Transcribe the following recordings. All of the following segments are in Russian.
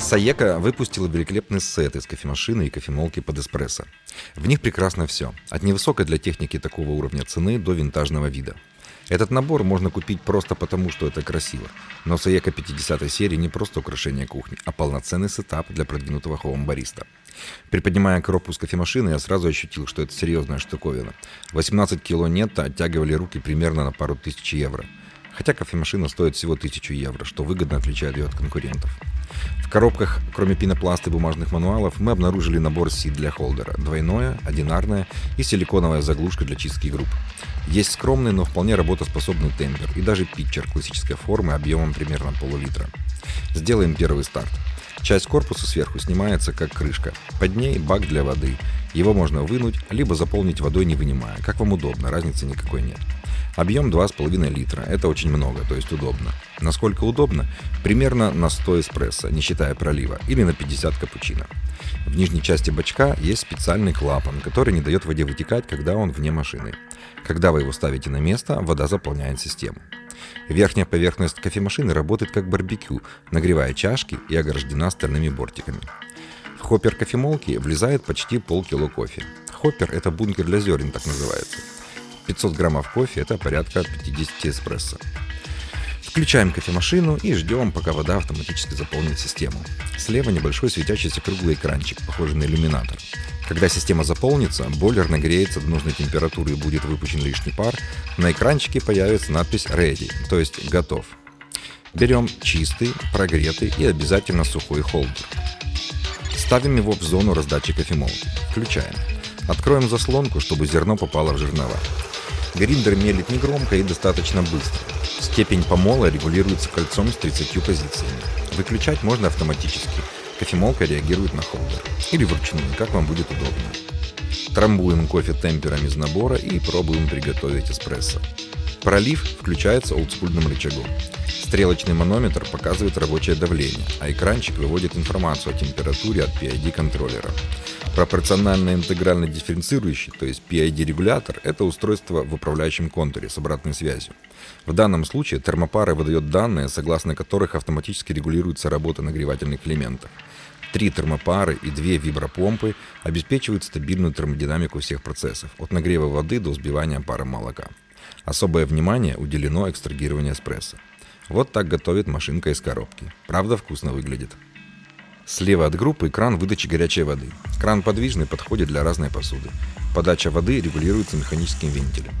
Саека выпустила великолепный сет из кофемашины и кофемолки под эспрессо. В них прекрасно все, от невысокой для техники такого уровня цены до винтажного вида. Этот набор можно купить просто потому, что это красиво. Но Саека 50 серии не просто украшение кухни, а полноценный setup для продвинутого home-бариста. Приподнимая коробку с кофемашины, я сразу ощутил, что это серьезная штуковина. 18 кило нетто оттягивали руки примерно на пару тысяч евро. Хотя кофемашина стоит всего 1000 евро, что выгодно отличает ее от конкурентов. В коробках, кроме пенопласта и бумажных мануалов, мы обнаружили набор сит для холдера. Двойное, одинарное и силиконовая заглушка для чистки групп. Есть скромный, но вполне работоспособный темпер и даже питчер классической формы объемом примерно полулитра. Сделаем первый старт. Часть корпуса сверху снимается как крышка. Под ней бак для воды. Его можно вынуть, либо заполнить водой не вынимая. Как вам удобно, разницы никакой нет. Объем 2,5 литра. Это очень много, то есть удобно. Насколько удобно? Примерно на 100 эспрессо, не считая пролива, или на 50 капучино. В нижней части бачка есть специальный клапан, который не дает воде вытекать, когда он вне машины. Когда вы его ставите на место, вода заполняет систему. Верхняя поверхность кофемашины работает как барбекю, нагревая чашки и ограждена стальными бортиками. В хоппер кофемолки влезает почти полкило кофе. Хоппер – это бункер для зерен, так называется. 500 граммов кофе – это порядка 50 эспрессо. Включаем кофемашину и ждем, пока вода автоматически заполнит систему. Слева небольшой светящийся круглый экранчик, похожий на иллюминатор. Когда система заполнится, бойлер нагреется до нужной температуры и будет выпущен лишний пар, на экранчике появится надпись «Ready», то есть «Готов». Берем чистый, прогретый и обязательно сухой холдер. Ставим его в зону раздачи кофемолки. Включаем. Откроем заслонку, чтобы зерно попало в жернова. Гриндер мелит негромко и достаточно быстро. Степень помола регулируется кольцом с 30 позициями. Выключать можно автоматически. Кофемолка реагирует на холдер. Или вручную, как вам будет удобно. Трамбуем кофе темпером из набора и пробуем приготовить эспрессо. Пролив включается олдскульным рычагом. Стрелочный манометр показывает рабочее давление, а экранчик выводит информацию о температуре от PID-контроллера. Пропорционально интегрально дифференцирующий, то есть PID-регулятор, это устройство в управляющем контуре с обратной связью. В данном случае термопара выдает данные, согласно которых автоматически регулируется работа нагревательных элементов. Три термопары и две вибропомпы обеспечивают стабильную термодинамику всех процессов, от нагрева воды до взбивания пара молока. Особое внимание уделено экстрагированию эспрессо. Вот так готовит машинка из коробки. Правда вкусно выглядит. Слева от группы кран выдачи горячей воды. Кран подвижный, подходит для разной посуды. Подача воды регулируется механическим вентилем.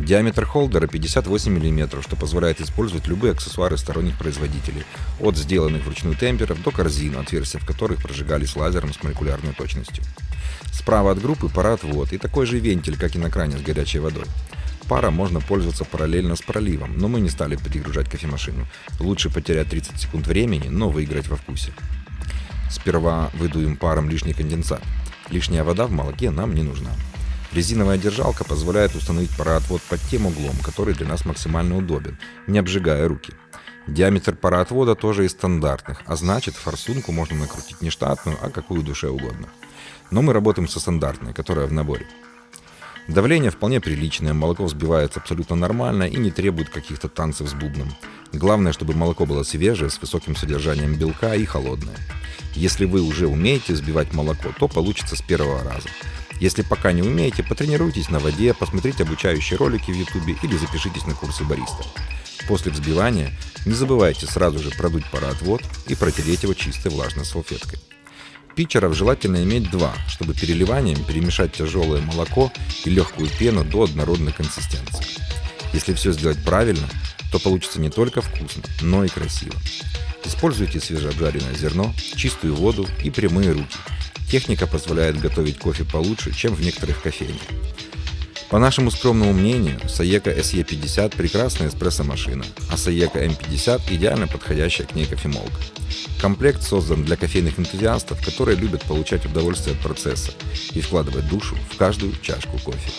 Диаметр холдера 58 мм, что позволяет использовать любые аксессуары сторонних производителей, от сделанных вручную темперов до корзин, отверстия в которых прожигались лазером с молекулярной точностью. Справа от группы пароотвод и такой же вентиль, как и на кране с горячей водой. Пара можно пользоваться параллельно с проливом, но мы не стали перегружать кофемашину. Лучше потерять 30 секунд времени, но выиграть во вкусе. Сперва выдуем паром лишний конденсат. Лишняя вода в молоке нам не нужна. Резиновая держалка позволяет установить пароотвод под тем углом, который для нас максимально удобен, не обжигая руки. Диаметр пароотвода тоже из стандартных, а значит форсунку можно накрутить не штатную, а какую душе угодно. Но мы работаем со стандартной, которая в наборе. Давление вполне приличное, молоко взбивается абсолютно нормально и не требует каких-то танцев с бубном. Главное, чтобы молоко было свежее, с высоким содержанием белка и холодное. Если вы уже умеете взбивать молоко, то получится с первого раза. Если пока не умеете, потренируйтесь на воде, посмотрите обучающие ролики в YouTube или запишитесь на курсы бариста. После взбивания не забывайте сразу же продуть пароотвод и протереть его чистой влажной салфеткой. Питчеров желательно иметь два, чтобы переливанием перемешать тяжелое молоко и легкую пену до однородной консистенции. Если все сделать правильно, то получится не только вкусно, но и красиво. Используйте свежеобжаренное зерно, чистую воду и прямые руки – Техника позволяет готовить кофе получше, чем в некоторых кофейнях. По нашему скромному мнению, Саека SE50 прекрасная эспрессо-машина, а Саека M50 идеально подходящая к ней кофемолка. Комплект создан для кофейных энтузиастов, которые любят получать удовольствие от процесса и вкладывать душу в каждую чашку кофе.